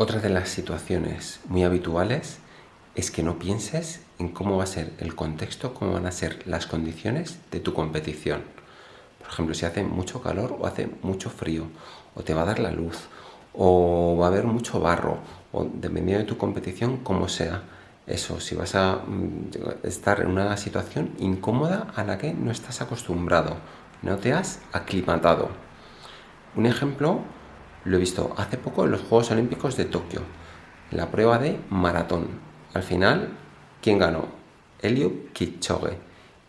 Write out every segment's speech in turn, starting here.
Otra de las situaciones muy habituales es que no pienses en cómo va a ser el contexto, cómo van a ser las condiciones de tu competición. Por ejemplo, si hace mucho calor o hace mucho frío, o te va a dar la luz, o va a haber mucho barro, o dependiendo de tu competición, como sea. Eso, si vas a mm, estar en una situación incómoda a la que no estás acostumbrado, no te has aclimatado. Un ejemplo lo he visto hace poco en los Juegos Olímpicos de Tokio, la prueba de maratón al final, ¿quién ganó? Eliud Kipchoge.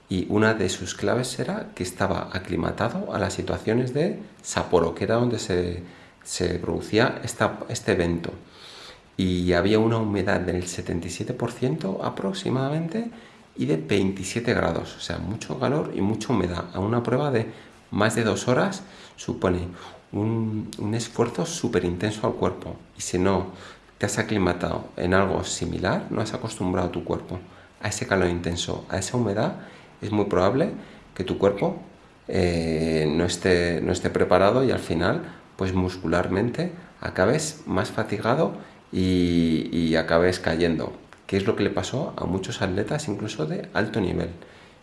Y una de sus claves era que estaba aclimatado a las situaciones de Sapporo, que era donde se, producía este evento. Y había una humedad del 77% aproximadamente y de 27 grados, o sea, mucho calor y mucha humedad. A una prueba de más de dos horas supone un, esfuerzo súper intenso al cuerpo. Y si no te has aclimatado en algo similar, no has acostumbrado tu cuerpo a ese calor intenso, a esa humedad, es muy probable que tu cuerpo eh, no, esté, no esté preparado y al final, pues muscularmente, acabes más fatigado y, y acabes cayendo. ¿Qué es lo que le pasó a muchos atletas, incluso de alto nivel?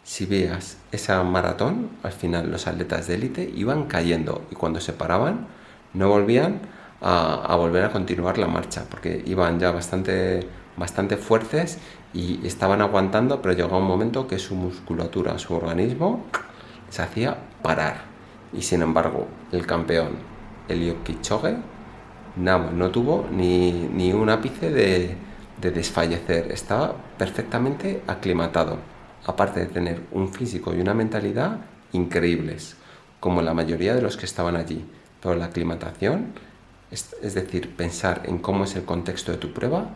Si veas esa maratón, al final los atletas de élite iban cayendo y cuando se paraban no volvían a, volver a continuar la marcha, porque iban ya bastante, bastante fuertes y estaban aguantando, pero llegó un momento que su musculatura, su organismo, se hacía parar. Y sin embargo, el campeón, Elio Kipchoge, no, no tuvo ni, ni un ápice de desfallecer, estaba perfectamente aclimatado, aparte de tener un físico y una mentalidad increíbles, como la mayoría de los que estaban allí. Pero la aclimatación es, decir, pensar en cómo es el contexto de tu prueba,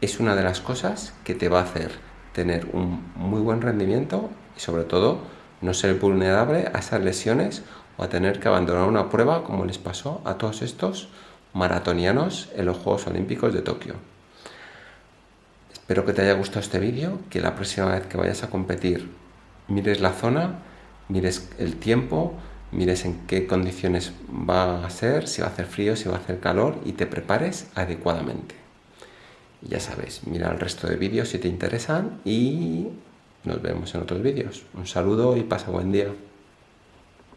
es una de las cosas que te va a hacer tener un muy buen rendimiento y sobre todo no ser vulnerable a esas lesiones o a tener que abandonar una prueba como les pasó a todos estos maratonianos en los Juegos Olímpicos de Tokio. Espero que te haya gustado este vídeo, que la próxima vez que vayas a competir mires la zona, mires el tiempo, mires en qué condiciones va a ser, si va a hacer frío, si va a hacer calor y te prepares adecuadamente. ya sabes, mira el resto de vídeos si te interesan y nos vemos en otros vídeos. Un saludo y pasa buen día.